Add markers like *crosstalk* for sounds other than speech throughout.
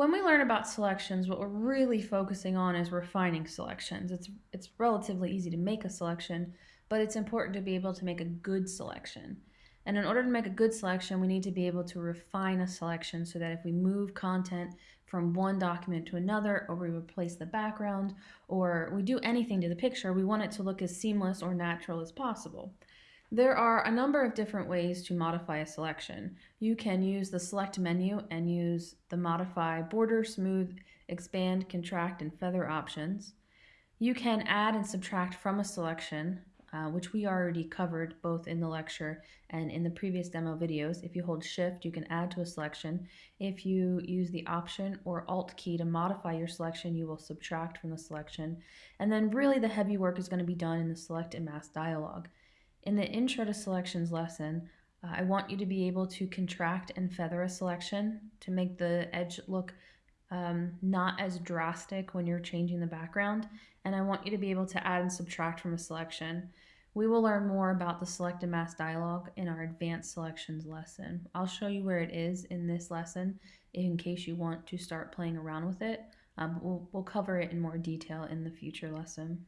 when we learn about selections, what we're really focusing on is refining selections. It's, it's relatively easy to make a selection, but it's important to be able to make a good selection. And in order to make a good selection, we need to be able to refine a selection so that if we move content from one document to another, or we replace the background, or we do anything to the picture, we want it to look as seamless or natural as possible. There are a number of different ways to modify a selection. You can use the select menu and use the modify border, smooth, expand, contract, and feather options. You can add and subtract from a selection, uh, which we already covered both in the lecture and in the previous demo videos. If you hold shift, you can add to a selection. If you use the option or alt key to modify your selection, you will subtract from the selection. And then really the heavy work is going to be done in the select and mask dialog. In the Intro to Selections lesson, uh, I want you to be able to contract and feather a selection to make the edge look um, not as drastic when you're changing the background. And I want you to be able to add and subtract from a selection. We will learn more about the select and mask dialog in our advanced selections lesson. I'll show you where it is in this lesson in case you want to start playing around with it. Um, we'll, we'll cover it in more detail in the future lesson.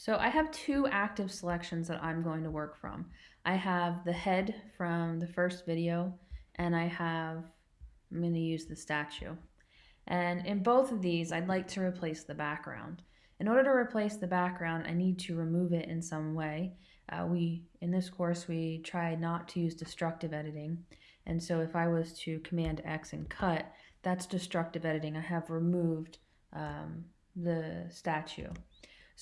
So I have two active selections that I'm going to work from. I have the head from the first video and I have, I'm going to use the statue. And in both of these, I'd like to replace the background. In order to replace the background, I need to remove it in some way. Uh, we In this course, we try not to use destructive editing. And so if I was to Command X and cut, that's destructive editing. I have removed um, the statue.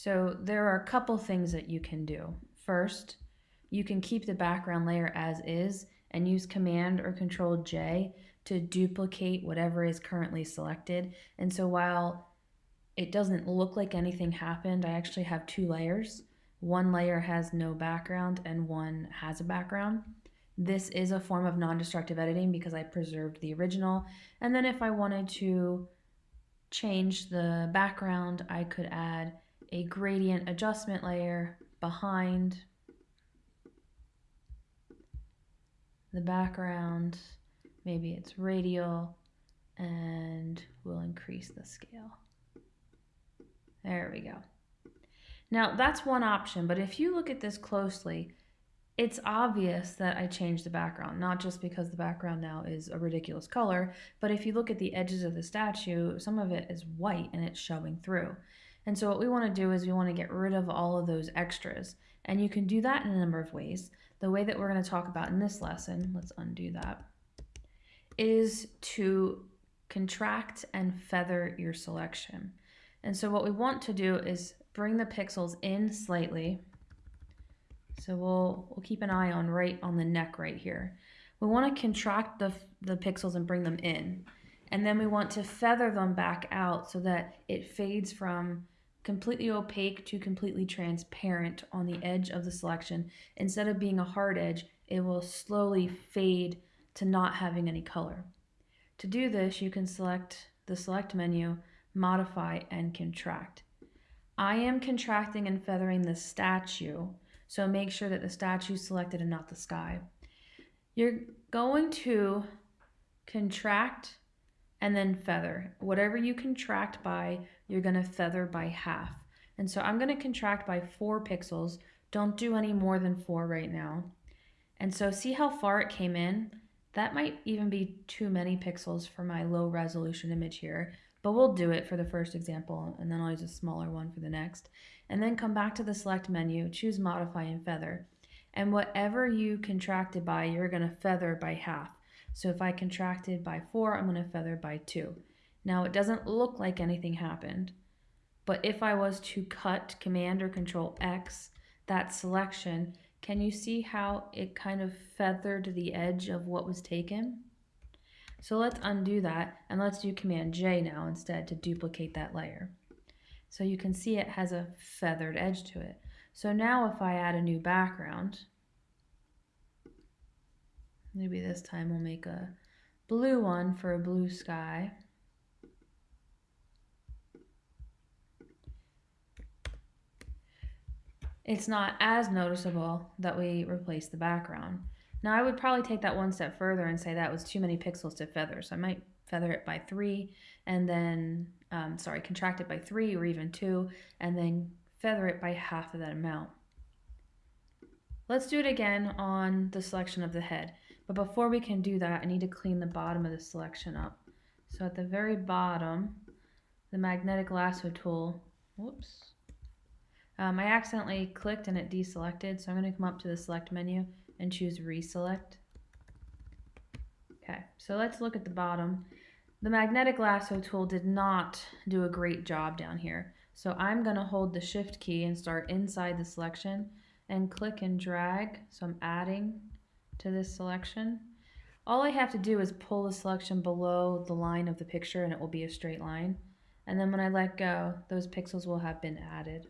So there are a couple things that you can do. First, you can keep the background layer as is and use Command or Control J to duplicate whatever is currently selected. And so while it doesn't look like anything happened, I actually have two layers. One layer has no background and one has a background. This is a form of non-destructive editing because I preserved the original. And then if I wanted to change the background, I could add a gradient adjustment layer behind the background. Maybe it's radial and we'll increase the scale. There we go. Now that's one option, but if you look at this closely, it's obvious that I changed the background, not just because the background now is a ridiculous color, but if you look at the edges of the statue, some of it is white and it's showing through. And so what we want to do is we want to get rid of all of those extras. And you can do that in a number of ways. The way that we're going to talk about in this lesson, let's undo that, is to contract and feather your selection. And so what we want to do is bring the pixels in slightly. So we'll, we'll keep an eye on right on the neck right here. We want to contract the, the pixels and bring them in. And then we want to feather them back out so that it fades from completely opaque to completely transparent on the edge of the selection. Instead of being a hard edge, it will slowly fade to not having any color. To do this, you can select the select menu, modify, and contract. I am contracting and feathering the statue, so make sure that the statue is selected and not the sky. You're going to contract and then feather. Whatever you contract by, you're going to feather by half. And so I'm going to contract by four pixels. Don't do any more than four right now. And so see how far it came in? That might even be too many pixels for my low resolution image here, but we'll do it for the first example and then I'll use a smaller one for the next. And then come back to the select menu, choose modify and feather. And whatever you contracted by, you're gonna feather by half. So if I contracted by four, I'm gonna feather by two. Now it doesn't look like anything happened, but if I was to cut Command or Control X, that selection, can you see how it kind of feathered the edge of what was taken? So let's undo that and let's do Command J now instead to duplicate that layer. So you can see it has a feathered edge to it. So now if I add a new background, maybe this time we'll make a blue one for a blue sky. it's not as noticeable that we replace the background. Now I would probably take that one step further and say that was too many pixels to feather, so I might feather it by three, and then, um, sorry, contract it by three or even two, and then feather it by half of that amount. Let's do it again on the selection of the head. But before we can do that, I need to clean the bottom of the selection up. So at the very bottom, the magnetic lasso tool, whoops, um, I accidentally clicked and it deselected, so I'm going to come up to the select menu and choose reselect. Okay, so let's look at the bottom. The magnetic lasso tool did not do a great job down here. So I'm going to hold the shift key and start inside the selection and click and drag. So I'm adding to this selection. All I have to do is pull the selection below the line of the picture and it will be a straight line. And then when I let go, those pixels will have been added.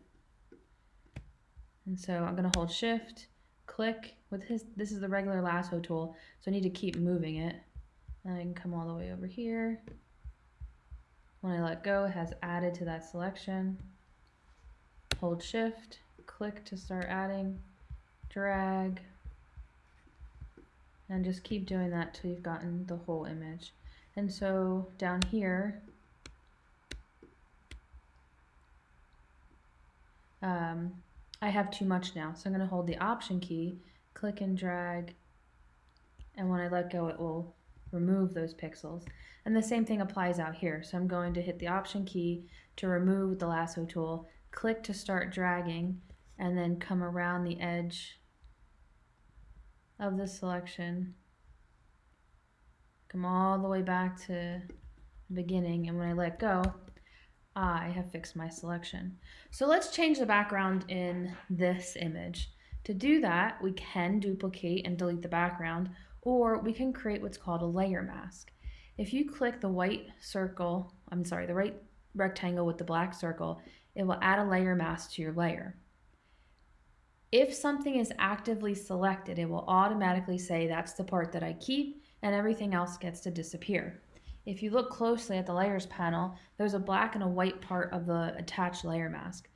And so I'm going to hold shift, click with his, this is the regular lasso tool, so I need to keep moving it. And I can come all the way over here. When I let go, it has added to that selection. Hold shift, click to start adding, drag, and just keep doing that till you've gotten the whole image. And so down here, um, I have too much now. So I'm going to hold the option key, click and drag, and when I let go it will remove those pixels. And the same thing applies out here. So I'm going to hit the option key to remove the lasso tool, click to start dragging, and then come around the edge of the selection. Come all the way back to the beginning and when I let go, I have fixed my selection. So let's change the background in this image. To do that, we can duplicate and delete the background or we can create what's called a layer mask. If you click the white circle, I'm sorry, the right rectangle with the black circle, it will add a layer mask to your layer. If something is actively selected, it will automatically say that's the part that I keep and everything else gets to disappear. If you look closely at the layers panel, there's a black and a white part of the attached layer mask.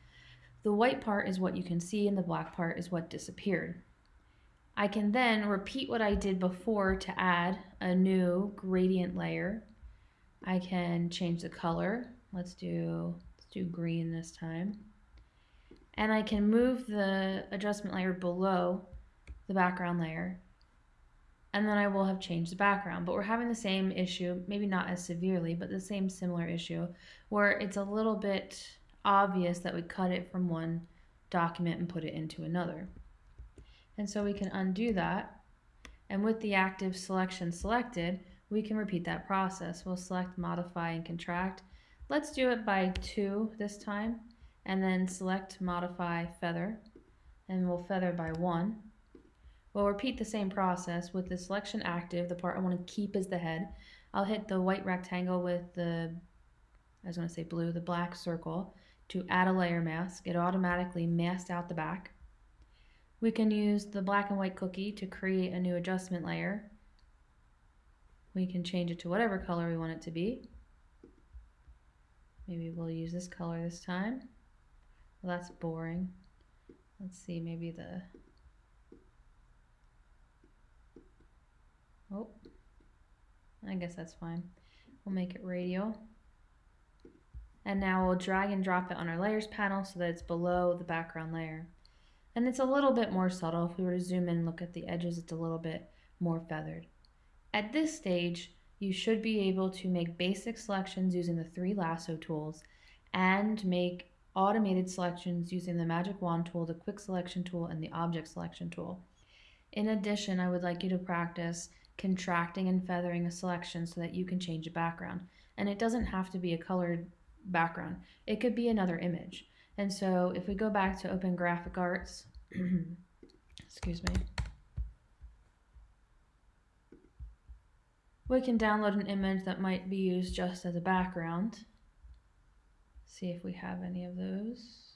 The white part is what you can see and the black part is what disappeared. I can then repeat what I did before to add a new gradient layer. I can change the color. Let's do, let's do green this time and I can move the adjustment layer below the background layer and then I will have changed the background. But we're having the same issue, maybe not as severely, but the same similar issue where it's a little bit obvious that we cut it from one document and put it into another. And so we can undo that. And with the active selection selected, we can repeat that process. We'll select modify and contract. Let's do it by two this time and then select modify feather and we'll feather by one. We'll repeat the same process with the selection active, the part I want to keep is the head. I'll hit the white rectangle with the, I was going to say blue, the black circle to add a layer mask. It automatically masked out the back. We can use the black and white cookie to create a new adjustment layer. We can change it to whatever color we want it to be. Maybe we'll use this color this time. Well, that's boring. Let's see, maybe the... Oh, I guess that's fine. We'll make it radial. And now we'll drag and drop it on our layers panel so that it's below the background layer. And it's a little bit more subtle. If we were to zoom in and look at the edges, it's a little bit more feathered. At this stage, you should be able to make basic selections using the three lasso tools and make automated selections using the magic wand tool, the quick selection tool, and the object selection tool. In addition, I would like you to practice contracting and feathering a selection so that you can change a background. And it doesn't have to be a colored background. It could be another image. And so if we go back to Open Graphic Arts, *clears throat* excuse me, we can download an image that might be used just as a background see if we have any of those.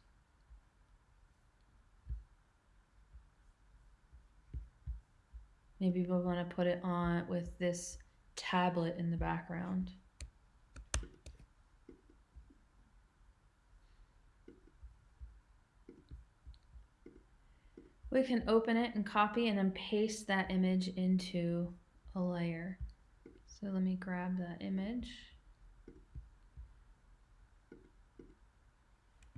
Maybe we want to put it on with this tablet in the background. We can open it and copy and then paste that image into a layer. So let me grab that image.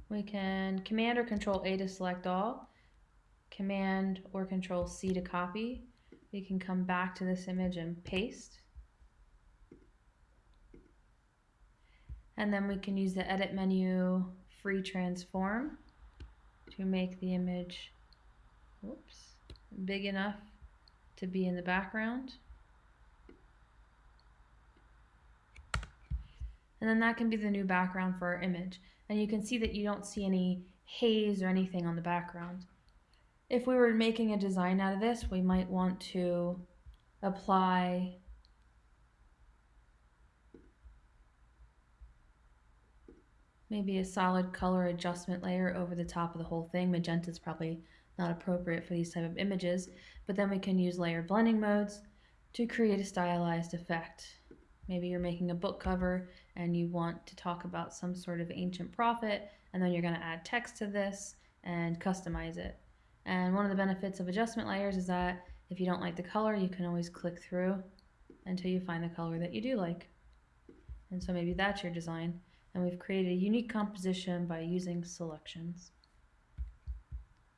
We can Command or Control A to select all, Command or Control C to copy. We can come back to this image and paste. And then we can use the Edit menu, Free Transform to make the image whoops, big enough to be in the background. And then that can be the new background for our image. And you can see that you don't see any haze or anything on the background. If we were making a design out of this, we might want to apply maybe a solid color adjustment layer over the top of the whole thing. Magenta is probably not appropriate for these type of images, but then we can use layer blending modes to create a stylized effect. Maybe you're making a book cover and you want to talk about some sort of ancient prophet, and then you're going to add text to this and customize it. And one of the benefits of adjustment layers is that if you don't like the color, you can always click through until you find the color that you do like. And so maybe that's your design. And we've created a unique composition by using selections.